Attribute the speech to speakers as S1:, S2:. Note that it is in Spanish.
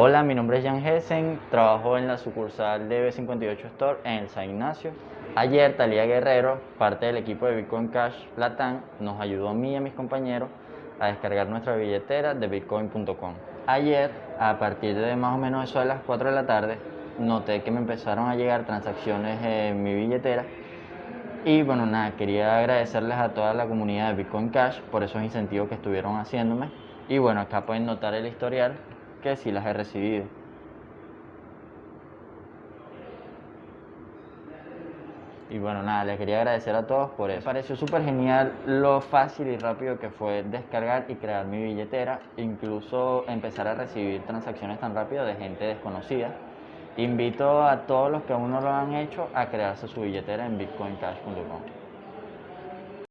S1: Hola, mi nombre es Jan Hessen, trabajo en la sucursal de B58 Store en el San Ignacio. Ayer Talía Guerrero, parte del equipo de Bitcoin Cash Latam, nos ayudó a mí y a mis compañeros a descargar nuestra billetera de bitcoin.com. Ayer, a partir de más o menos eso de las 4 de la tarde, noté que me empezaron a llegar transacciones en mi billetera y bueno, nada, quería agradecerles a toda la comunidad de Bitcoin Cash por esos incentivos que estuvieron haciéndome. Y bueno, acá pueden notar el historial que sí las he recibido. Y bueno, nada, les quería agradecer a todos por eso. Me pareció súper genial lo fácil y rápido que fue descargar y crear mi billetera, incluso empezar a recibir transacciones tan rápido de gente desconocida. Invito a todos los que aún no lo han hecho a crearse su billetera en bitcoincash.com.